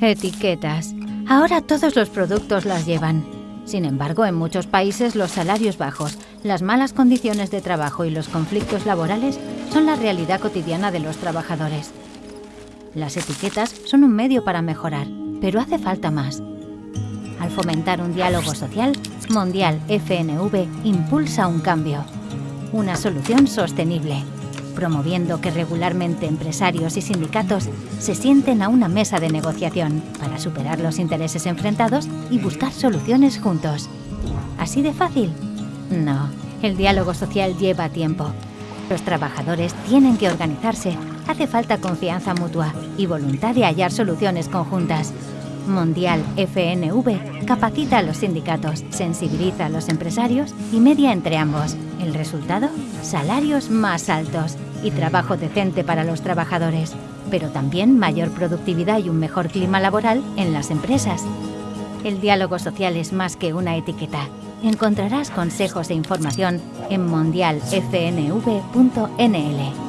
Etiquetas. Ahora todos los productos las llevan. Sin embargo, en muchos países los salarios bajos, las malas condiciones de trabajo y los conflictos laborales son la realidad cotidiana de los trabajadores. Las etiquetas son un medio para mejorar, pero hace falta más. Al fomentar un diálogo social, Mondial FNV impulsa un cambio, una solución sostenible, promoviendo que regularmente empresarios y sindicatos se sienten a una mesa de negociación para superar los intereses enfrentados y buscar soluciones juntos. ¿Así de fácil? No, el diálogo social lleva tiempo. Los trabajadores tienen que organizarse, hace falta confianza mutua y voluntad de hallar soluciones conjuntas. Mundial FNV capacita a los sindicatos, sensibiliza a los empresarios y media entre ambos. El resultado, salarios más altos y trabajo decente para los trabajadores, pero también mayor productividad y un mejor clima laboral en las empresas. El diálogo social es más que una etiqueta. Encontrarás consejos e información en mondialfnv.nl.